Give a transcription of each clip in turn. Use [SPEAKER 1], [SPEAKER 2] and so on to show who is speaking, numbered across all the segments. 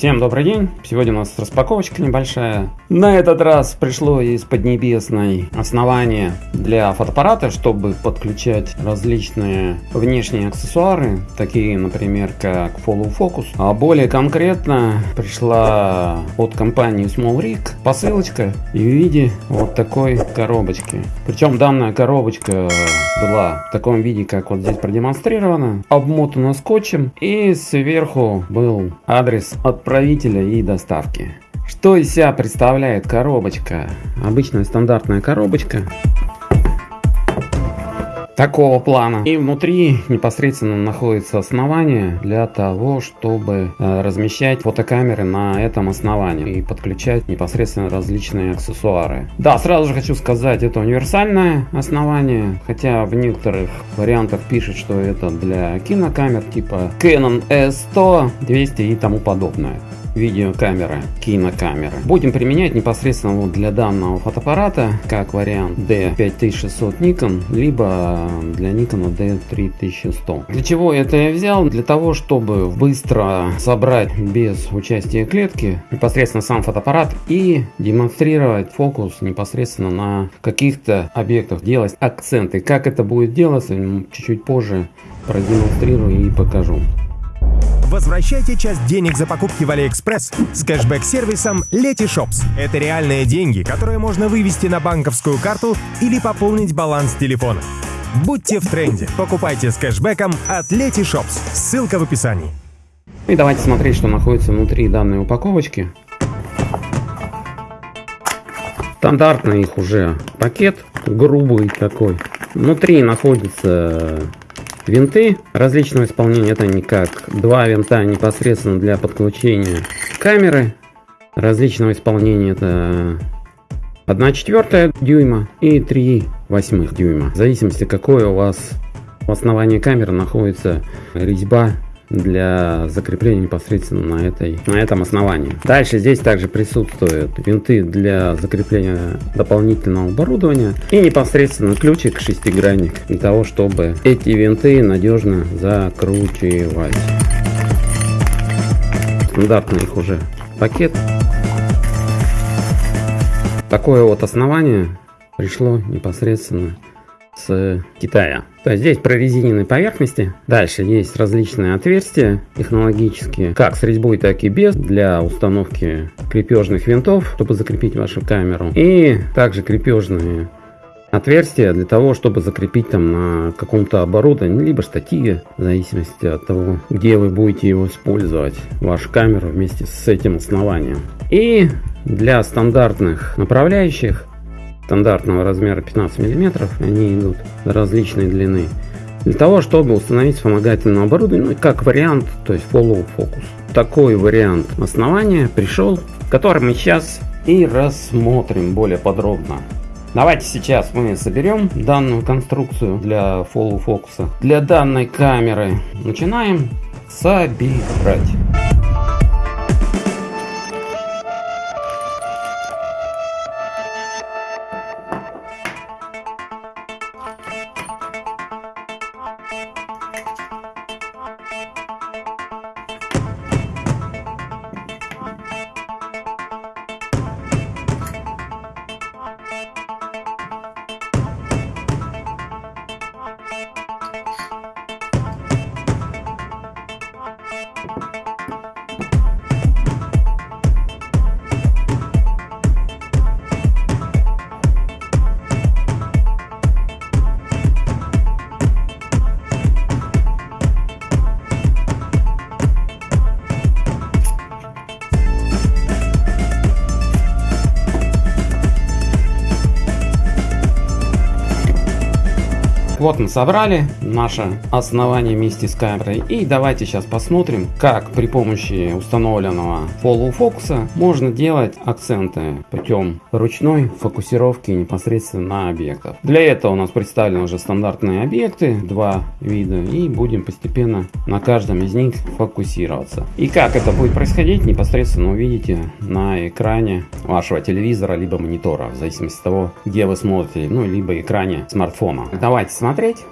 [SPEAKER 1] Всем добрый день! Сегодня у нас распаковочка небольшая. На этот раз пришло из Поднебесной основание для фотоаппарата, чтобы подключать различные внешние аксессуары, такие, например, как Follow Focus. А более конкретно пришла от компании Small Rig посылочка в виде вот такой коробочки. Причем данная коробочка была в таком виде, как вот здесь продемонстрировано, обмотана скотчем и сверху был адрес от отправителя и доставки. Что из себя представляет коробочка? Обычная стандартная коробочка такого плана. И внутри непосредственно находится основание для того, чтобы э, размещать фотокамеры на этом основании и подключать непосредственно различные аксессуары. Да, сразу же хочу сказать, это универсальное основание, хотя в некоторых вариантах пишет, что это для кинокамер типа Canon S100, 200 и тому подобное видеокамеры, кинокамеры. Будем применять непосредственно вот для данного фотоаппарата как вариант D5600 Nikon, либо для Nikon D3100. Для чего это я взял? Для того, чтобы быстро собрать без участия клетки непосредственно сам фотоаппарат и демонстрировать фокус непосредственно на каких-то объектах, делать акценты. Как это будет делаться, чуть-чуть позже продемонстрирую и покажу.
[SPEAKER 2] Возвращайте часть денег за покупки в Алиэкспресс с кэшбэк-сервисом Letyshops. Это реальные деньги, которые можно вывести на банковскую карту или пополнить баланс телефона. Будьте в тренде. Покупайте с кэшбэком от Letyshops. Ссылка в описании.
[SPEAKER 1] И давайте смотреть, что находится внутри данной упаковочки. Стандартный их уже пакет, грубый такой. Внутри находится Винты различного исполнения это не как два винта непосредственно для подключения камеры различного исполнения это 1 четвертая дюйма и 3 восьмых дюйма. В зависимости какой у вас в основании камеры находится резьба для закрепления непосредственно на, этой, на этом основании. Дальше здесь также присутствуют винты для закрепления дополнительного оборудования и непосредственно ключик шестигранник для того, чтобы эти винты надежно закручивать. Стандартный их уже пакет. Такое вот основание пришло непосредственно с Китая. То есть здесь прорезиненные поверхности. Дальше есть различные отверстия технологические, как с резьбой, так и без, для установки крепежных винтов, чтобы закрепить вашу камеру. И также крепежные отверстия для того, чтобы закрепить там на каком-то оборудовании, либо штативе, в зависимости от того, где вы будете его использовать, вашу камеру вместе с этим основанием. И для стандартных направляющих стандартного размера 15 мм, они идут различной длины. Для того, чтобы установить вспомогательное оборудование, ну, как вариант, то есть follow focus. Такой вариант основания пришел, который мы сейчас и рассмотрим более подробно. Давайте сейчас мы соберем данную конструкцию для follow фокуса. Для данной камеры начинаем собирать. Вот мы собрали наше основание вместе с камерой. И давайте сейчас посмотрим, как при помощи установленного follow фокуса можно делать акценты путем ручной фокусировки непосредственно на объектов. Для этого у нас представлены уже стандартные объекты, два вида, и будем постепенно на каждом из них фокусироваться. И как это будет происходить, непосредственно увидите на экране вашего телевизора, либо монитора, в зависимости от того, где вы смотрите, ну, либо экране смартфона. Давайте смотрим смотреть.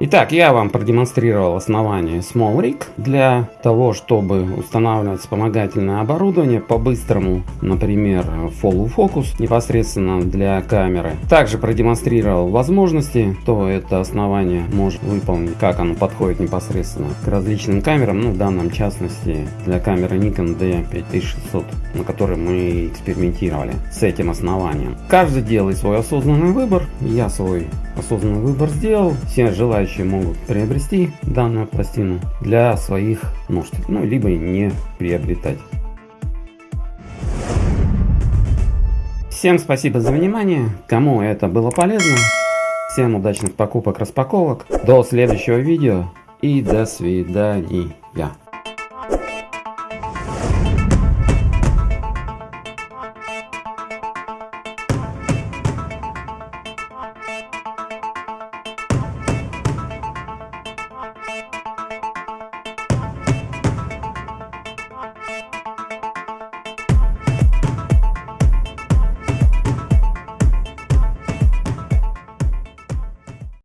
[SPEAKER 1] Итак, я вам продемонстрировал основание Small Rig для того, чтобы устанавливать вспомогательное оборудование по-быстрому, например, Follow Focus непосредственно для камеры. Также продемонстрировал возможности, то это основание может выполнить, как оно подходит непосредственно к различным камерам, ну в данном частности для камеры Nikon D5600, на которой мы экспериментировали с этим основанием. Каждый делает свой осознанный выбор, я свой осознанный выбор сделал, все желающие могут приобрести данную пластину для своих нужд, ну, либо не приобретать. Всем спасибо за внимание, кому это было полезно, всем удачных покупок, распаковок, до следующего видео и до свидания.